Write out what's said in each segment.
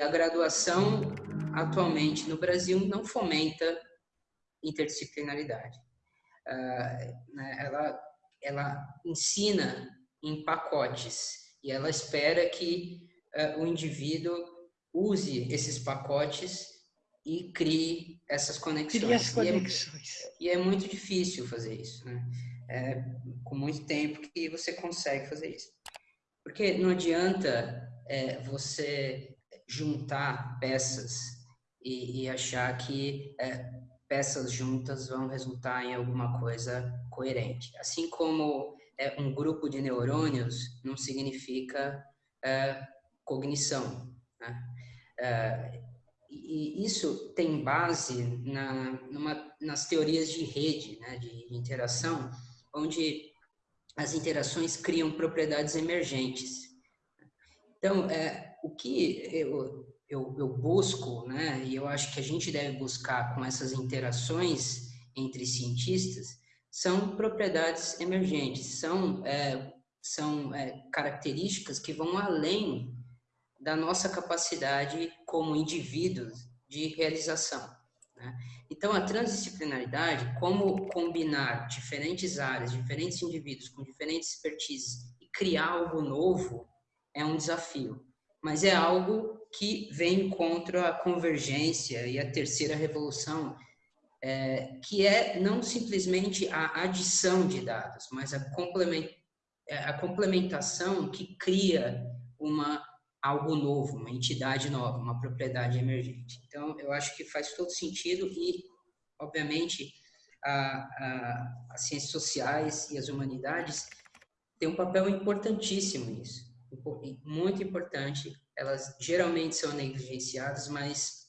a graduação atualmente no Brasil não fomenta interdisciplinaridade. Uh, né, ela, ela ensina em pacotes e ela espera que uh, o indivíduo use esses pacotes e crie essas conexões. Crie as conexões. E é, e é muito difícil fazer isso, né? É, com muito tempo que você consegue fazer isso. Porque não adianta é, você juntar peças e, e achar que é, peças juntas vão resultar em alguma coisa coerente. Assim como é, um grupo de neurônios não significa é, cognição. Né? É, e isso tem base na, numa, nas teorias de rede, né, de interação, onde as interações criam propriedades emergentes. Então, é, o que eu, eu, eu busco, né, e eu acho que a gente deve buscar com essas interações entre cientistas, são propriedades emergentes, são, é, são é, características que vão além da nossa capacidade como indivíduos de realização. Né? Então, a transdisciplinaridade, como combinar diferentes áreas, diferentes indivíduos com diferentes expertises e criar algo novo, é um desafio. Mas é algo que vem contra a convergência e a terceira revolução, é, que é não simplesmente a adição de dados, mas é, a complementação que cria uma algo novo, uma entidade nova, uma propriedade emergente. Então, eu acho que faz todo sentido e, obviamente, a, a, as ciências sociais e as humanidades têm um papel importantíssimo nisso, muito importante elas geralmente são negligenciadas, mas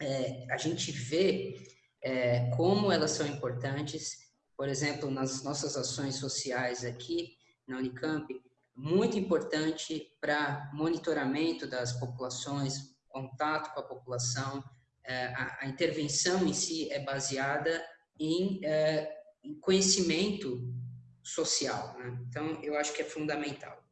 é, a gente vê é, como elas são importantes, por exemplo, nas nossas ações sociais aqui na Unicamp, muito importante para monitoramento das populações, contato com a população, é, a, a, intervenção em si é baseada em, é, em conhecimento social. Né? Então, eu acho que é fundamental.